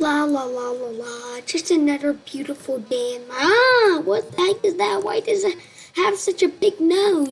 La la la la la. Just another beautiful day. Ah, what the heck is that? Why does it have such a big nose?